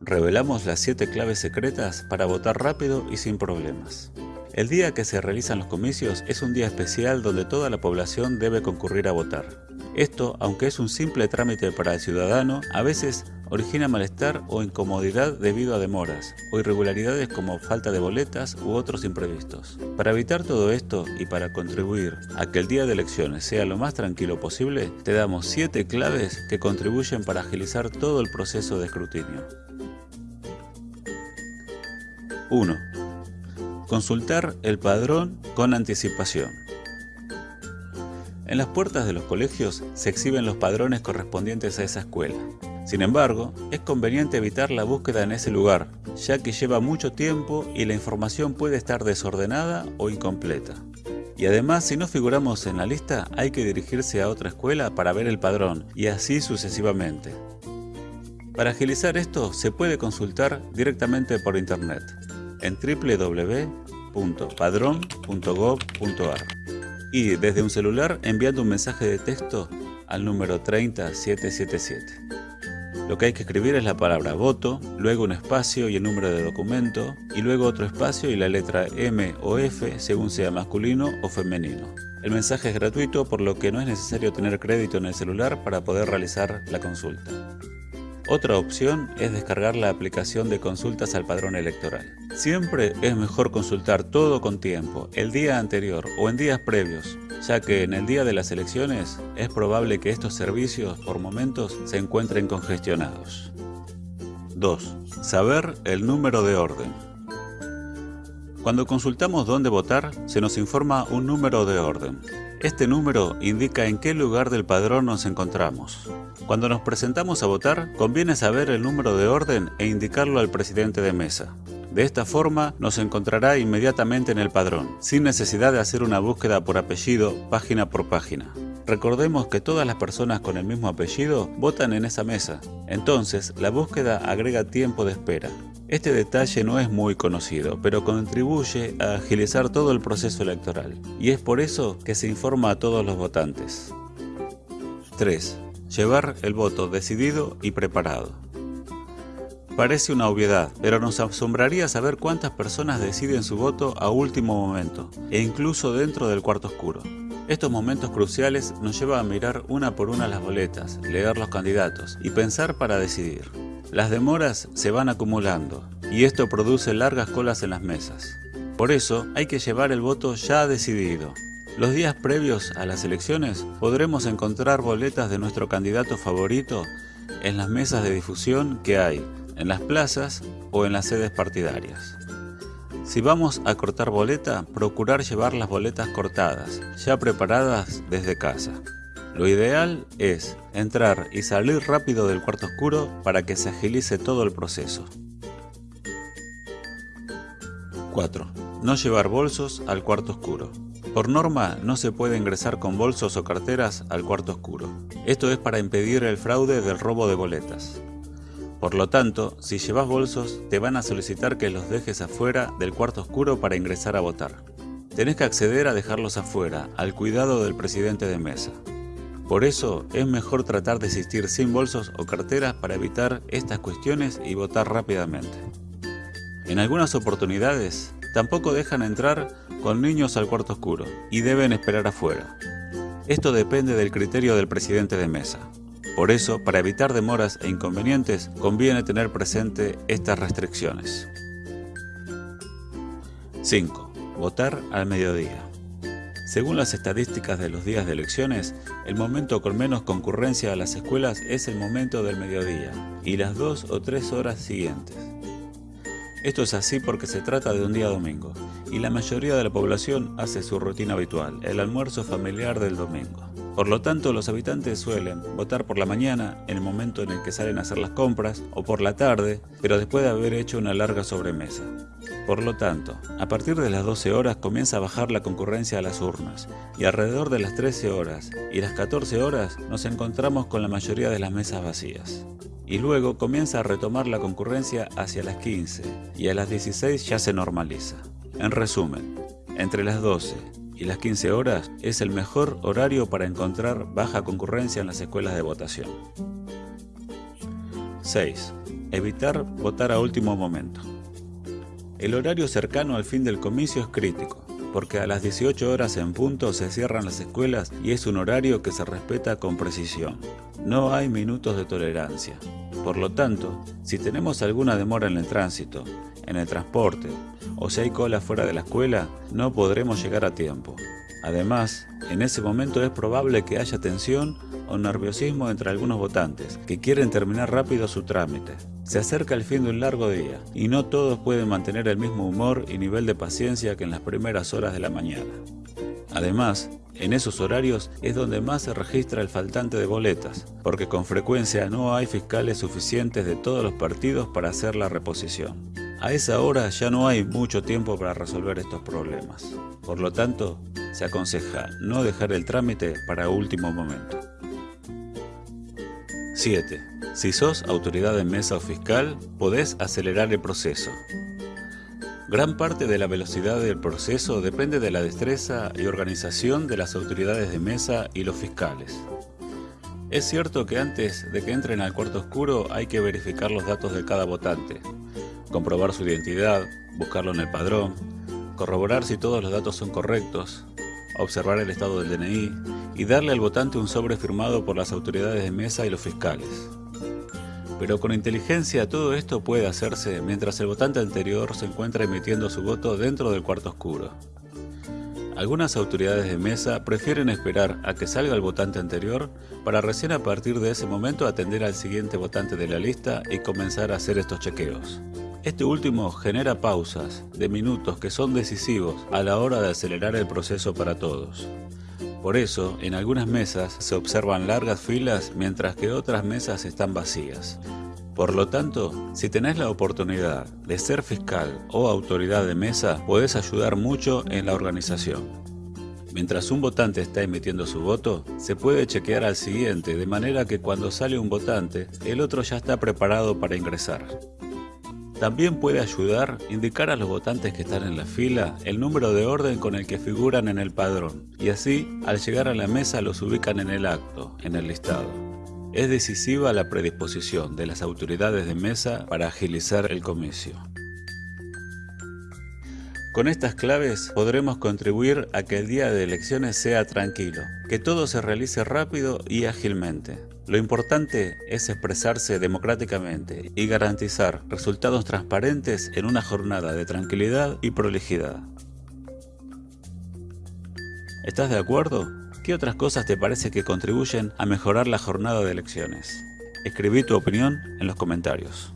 Revelamos las 7 claves secretas para votar rápido y sin problemas. El día que se realizan los comicios es un día especial donde toda la población debe concurrir a votar. Esto, aunque es un simple trámite para el ciudadano, a veces origina malestar o incomodidad debido a demoras o irregularidades como falta de boletas u otros imprevistos. Para evitar todo esto y para contribuir a que el día de elecciones sea lo más tranquilo posible, te damos 7 claves que contribuyen para agilizar todo el proceso de escrutinio. 1. Consultar el padrón con anticipación. En las puertas de los colegios se exhiben los padrones correspondientes a esa escuela. Sin embargo, es conveniente evitar la búsqueda en ese lugar, ya que lleva mucho tiempo y la información puede estar desordenada o incompleta. Y además, si no figuramos en la lista, hay que dirigirse a otra escuela para ver el padrón, y así sucesivamente. Para agilizar esto, se puede consultar directamente por internet en www.padrón.gov.ar y desde un celular enviando un mensaje de texto al número 30777. Lo que hay que escribir es la palabra voto, luego un espacio y el número de documento, y luego otro espacio y la letra M o F según sea masculino o femenino. El mensaje es gratuito por lo que no es necesario tener crédito en el celular para poder realizar la consulta. Otra opción es descargar la aplicación de consultas al padrón electoral. Siempre es mejor consultar todo con tiempo, el día anterior o en días previos, ya que en el día de las elecciones es probable que estos servicios por momentos se encuentren congestionados. 2. Saber el número de orden. Cuando consultamos dónde votar, se nos informa un número de orden. Este número indica en qué lugar del padrón nos encontramos. Cuando nos presentamos a votar, conviene saber el número de orden e indicarlo al presidente de mesa. De esta forma nos encontrará inmediatamente en el padrón, sin necesidad de hacer una búsqueda por apellido, página por página. Recordemos que todas las personas con el mismo apellido votan en esa mesa, entonces la búsqueda agrega tiempo de espera. Este detalle no es muy conocido, pero contribuye a agilizar todo el proceso electoral, y es por eso que se informa a todos los votantes. 3. Llevar el voto decidido y preparado. Parece una obviedad, pero nos asombraría saber cuántas personas deciden su voto a último momento, e incluso dentro del cuarto oscuro. Estos momentos cruciales nos llevan a mirar una por una las boletas, leer los candidatos y pensar para decidir. Las demoras se van acumulando y esto produce largas colas en las mesas. Por eso hay que llevar el voto ya decidido. Los días previos a las elecciones podremos encontrar boletas de nuestro candidato favorito en las mesas de difusión que hay, en las plazas o en las sedes partidarias. Si vamos a cortar boleta, procurar llevar las boletas cortadas, ya preparadas desde casa. Lo ideal es entrar y salir rápido del cuarto oscuro para que se agilice todo el proceso. 4. No llevar bolsos al cuarto oscuro. Por norma, no se puede ingresar con bolsos o carteras al cuarto oscuro. Esto es para impedir el fraude del robo de boletas. Por lo tanto, si llevas bolsos, te van a solicitar que los dejes afuera del cuarto oscuro para ingresar a votar. Tenés que acceder a dejarlos afuera, al cuidado del presidente de mesa. Por eso es mejor tratar de asistir sin bolsos o carteras para evitar estas cuestiones y votar rápidamente. En algunas oportunidades tampoco dejan entrar con niños al cuarto oscuro y deben esperar afuera. Esto depende del criterio del presidente de mesa. Por eso, para evitar demoras e inconvenientes, conviene tener presente estas restricciones. 5. Votar al mediodía. Según las estadísticas de los días de elecciones, el momento con menos concurrencia a las escuelas es el momento del mediodía y las dos o tres horas siguientes. Esto es así porque se trata de un día domingo y la mayoría de la población hace su rutina habitual, el almuerzo familiar del domingo. Por lo tanto, los habitantes suelen votar por la mañana, en el momento en el que salen a hacer las compras, o por la tarde, pero después de haber hecho una larga sobremesa. Por lo tanto, a partir de las 12 horas comienza a bajar la concurrencia a las urnas, y alrededor de las 13 horas y las 14 horas nos encontramos con la mayoría de las mesas vacías. Y luego comienza a retomar la concurrencia hacia las 15, y a las 16 ya se normaliza. En resumen, entre las 12 y las 15 horas es el mejor horario para encontrar baja concurrencia en las escuelas de votación. 6. Evitar votar a último momento. El horario cercano al fin del comicio es crítico, porque a las 18 horas en punto se cierran las escuelas y es un horario que se respeta con precisión. No hay minutos de tolerancia. Por lo tanto, si tenemos alguna demora en el tránsito, en el transporte o si hay cola fuera de la escuela, no podremos llegar a tiempo. Además, en ese momento es probable que haya tensión o nerviosismo entre algunos votantes que quieren terminar rápido su trámite. Se acerca el fin de un largo día y no todos pueden mantener el mismo humor y nivel de paciencia que en las primeras horas de la mañana. Además, en esos horarios es donde más se registra el faltante de boletas, porque con frecuencia no hay fiscales suficientes de todos los partidos para hacer la reposición. A esa hora ya no hay mucho tiempo para resolver estos problemas. Por lo tanto, se aconseja no dejar el trámite para último momento. 7. Si sos autoridad de mesa o fiscal, podés acelerar el proceso. Gran parte de la velocidad del proceso depende de la destreza y organización de las autoridades de mesa y los fiscales. Es cierto que antes de que entren al cuarto oscuro hay que verificar los datos de cada votante, comprobar su identidad, buscarlo en el padrón, corroborar si todos los datos son correctos, observar el estado del DNI y darle al votante un sobre firmado por las autoridades de mesa y los fiscales. Pero con inteligencia todo esto puede hacerse mientras el votante anterior se encuentra emitiendo su voto dentro del cuarto oscuro. Algunas autoridades de mesa prefieren esperar a que salga el votante anterior para recién a partir de ese momento atender al siguiente votante de la lista y comenzar a hacer estos chequeos. Este último genera pausas de minutos que son decisivos a la hora de acelerar el proceso para todos. Por eso, en algunas mesas se observan largas filas mientras que otras mesas están vacías. Por lo tanto, si tenés la oportunidad de ser fiscal o autoridad de mesa, podés ayudar mucho en la organización. Mientras un votante está emitiendo su voto, se puede chequear al siguiente de manera que cuando sale un votante, el otro ya está preparado para ingresar. También puede ayudar indicar a los votantes que están en la fila el número de orden con el que figuran en el padrón y así al llegar a la mesa los ubican en el acto, en el listado. Es decisiva la predisposición de las autoridades de mesa para agilizar el comicio. Con estas claves podremos contribuir a que el día de elecciones sea tranquilo, que todo se realice rápido y ágilmente. Lo importante es expresarse democráticamente y garantizar resultados transparentes en una jornada de tranquilidad y prolijidad. ¿Estás de acuerdo? ¿Qué otras cosas te parece que contribuyen a mejorar la jornada de elecciones? Escribí tu opinión en los comentarios.